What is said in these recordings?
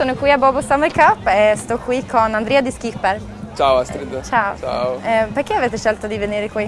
sono qui a Bobo Summer Cup e sto qui con Andrea di Skipper. Ciao Astrid. Ciao. Ciao. Eh, perché avete scelto di venire qui?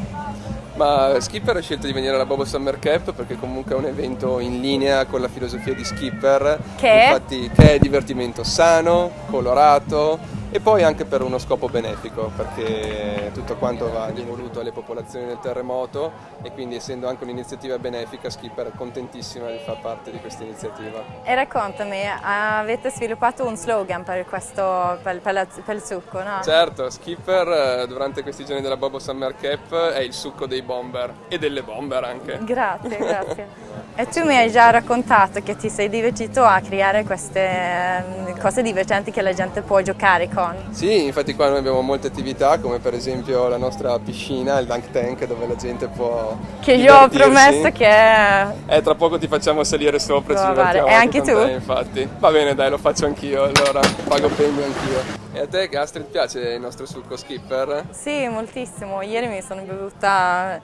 Ma Skipper ha scelto di venire alla Bobo Summer Cup perché comunque è un evento in linea con la filosofia di Skipper. Che? Infatti che è divertimento sano, colorato e poi anche per uno scopo benefico perché tutto quanto va devoluto alle popolazioni del terremoto e quindi essendo anche un'iniziativa benefica Skipper è contentissima di far parte di questa iniziativa. E raccontami, avete sviluppato un slogan per, questo, per, per, la, per il succo, no? Certo, Skipper eh, durante questi giorni della Bobo Summer Cap è il succo dei bomber e delle bomber anche. Grazie, grazie. E tu mi hai già raccontato che ti sei divertito a creare queste ehm, cose divertenti che la gente può giocare con. Sì, infatti qua noi abbiamo molte attività come per esempio la nostra piscina, il dunk tank dove la gente può Che io ho promesso che... Eh, tra poco ti facciamo salire sopra e ci divertiamo E anche tu? Te, infatti. Va bene dai, lo faccio anch'io, allora pago premio anch'io. E a te Astrid piace il nostro succo skipper? Sì, moltissimo. Ieri mi sono bevuta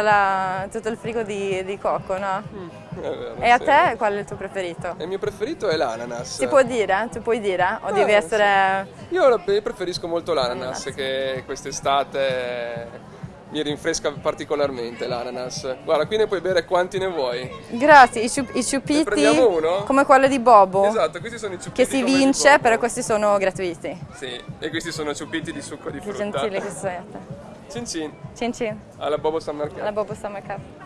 la, tutto il frigo di, di cocco, no? Mm, vero, e a sì. te qual è il tuo preferito? Il mio preferito è l'ananas. Si può dire? Tu puoi dire? O ah, devi essere... Sì. Io preferisco molto l'ananas che quest'estate mi rinfresca particolarmente l'ananas. Guarda, qui ne puoi bere quanti ne vuoi. Grazie, i, ciup i ciupiti. Ne prendiamo uno? Come quello di Bobo. Esatto, questi sono i ciupiti. Che si vince, però questi sono gratuiti. Sì, e questi sono ciupiti di succo di frutta. Che gentili che siete. Cin cin. Cin cin. Alla Bobo Summer Cup. Alla Bobo Summer Cup.